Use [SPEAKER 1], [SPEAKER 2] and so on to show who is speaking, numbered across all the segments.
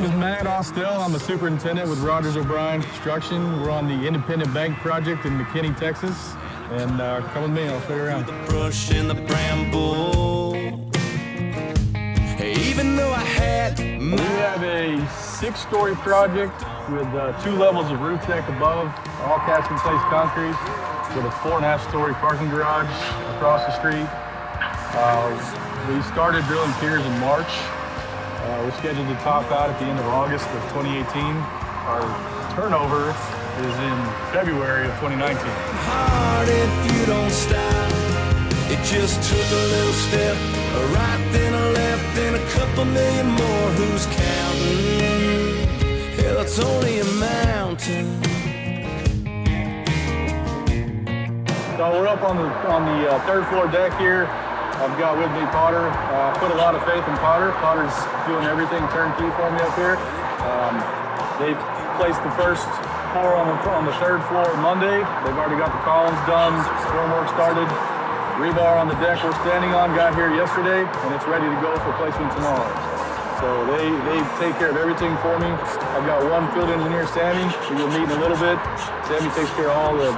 [SPEAKER 1] Tom Still. I'm a superintendent with Rogers O'Brien Construction. We're on the Independent Bank project in McKinney, Texas. And uh, come with me, I'll show you around.
[SPEAKER 2] The brush and the bramble. Hey, even though I had
[SPEAKER 1] We have a six-story project with uh, two levels of roof deck above, all cast in place concrete, with a four and a half story parking garage across the street. Uh, we started drilling piers in March. Uh, we're scheduled to top out at the end of August of 2018. Our turnover is in February of 2019.
[SPEAKER 2] heart if you don't stop. It just took a little step, a right then a left, then a couple million more. Who's counting? Hell, it's only a mountain.
[SPEAKER 1] So we're up on the on the uh, third floor deck here. I've got with me Potter. Uh, put a lot of faith in Potter. Potter's doing everything turnkey for me up here. Um, they placed the first pour on the on the third floor Monday. They've already got the columns done. Formwork started. Rebar on the deck we're standing on got here yesterday, and it's ready to go for placement tomorrow. So they, they take care of everything for me. I've got one field engineer, Sammy. We will meet in a little bit. Sammy takes care of all the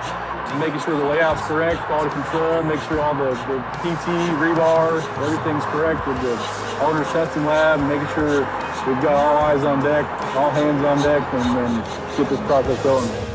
[SPEAKER 1] making sure the layout's correct, quality control, make sure all the, the PT, rebar, everything's correct with the owner's testing lab, making sure we've got all eyes on deck, all hands on deck, and, and get this process going.